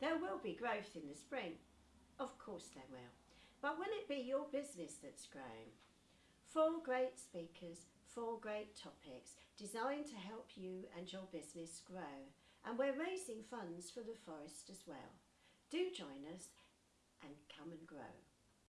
There will be growth in the spring. Of course there will. But will it be your business that's growing? Four great speakers, four great topics designed to help you and your business grow. And we're raising funds for the forest as well. Do join us and come and grow.